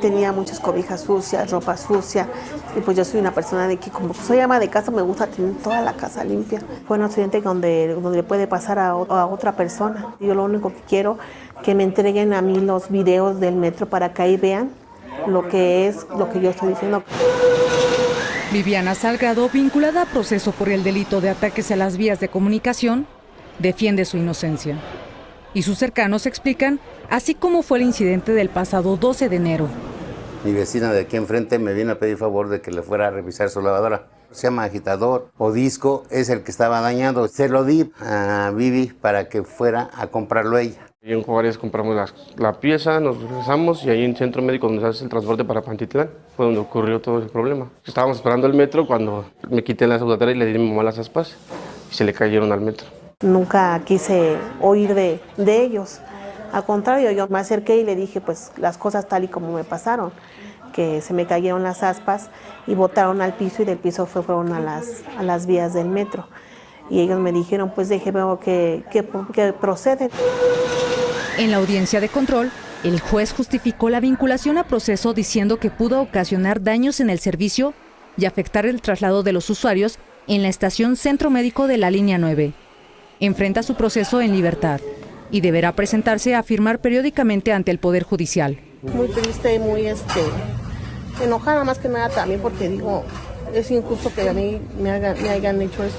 tenía muchas cobijas sucias, ropa sucia, y pues yo soy una persona de que como soy ama de casa me gusta tener toda la casa limpia. Fue un accidente donde, donde le puede pasar a, a otra persona. Yo lo único que quiero que me entreguen a mí los videos del metro para que ahí vean lo que es lo que yo estoy diciendo. Viviana Salgado, vinculada a proceso por el delito de ataques a las vías de comunicación, defiende su inocencia. Y sus cercanos explican así como fue el incidente del pasado 12 de enero. Mi vecina de aquí enfrente me vino a pedir favor de que le fuera a revisar su lavadora. Se llama agitador o disco, es el que estaba dañado. Se lo di a Vivi para que fuera a comprarlo ella. Y en Juárez compramos la, la, pieza, nos regresamos y ahí en Centro Médico donde se hace el transporte para Pantitlán fue donde ocurrió todo ese problema. Estábamos esperando el metro cuando me quité la saudatera y le di a mi mamá las aspas y se le cayeron al metro. Nunca quise oír de, de ellos. Al contrario, yo me acerqué y le dije pues las cosas tal y como me pasaron, que se me cayeron las aspas y botaron al piso y del piso fue, fueron a las, a las vías del metro. Y ellos me dijeron pues déjeme que, que, que procede. En la audiencia de control, el juez justificó la vinculación a proceso diciendo que pudo ocasionar daños en el servicio y afectar el traslado de los usuarios en la estación Centro Médico de la Línea 9. Enfrenta su proceso en libertad y deberá presentarse a firmar periódicamente ante el Poder Judicial. Muy triste, muy este, enojada más que nada también porque digo, es injusto que a mí me hagan, me hayan hecho eso.